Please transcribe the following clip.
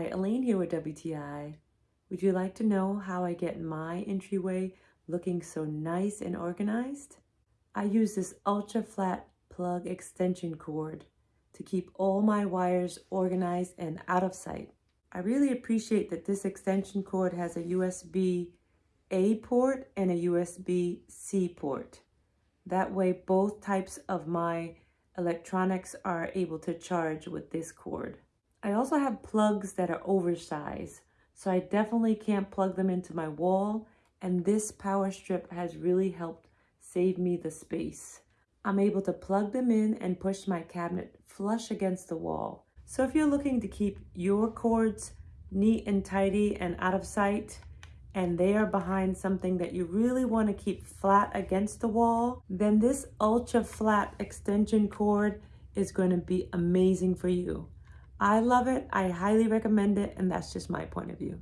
Hi, Elaine here with WTI. Would you like to know how I get my entryway looking so nice and organized? I use this ultra flat plug extension cord to keep all my wires organized and out of sight. I really appreciate that this extension cord has a USB A port and a USB C port. That way both types of my electronics are able to charge with this cord. I also have plugs that are oversized, so I definitely can't plug them into my wall, and this power strip has really helped save me the space. I'm able to plug them in and push my cabinet flush against the wall. So if you're looking to keep your cords neat and tidy and out of sight, and they are behind something that you really want to keep flat against the wall, then this ultra flat extension cord is going to be amazing for you. I love it. I highly recommend it. And that's just my point of view.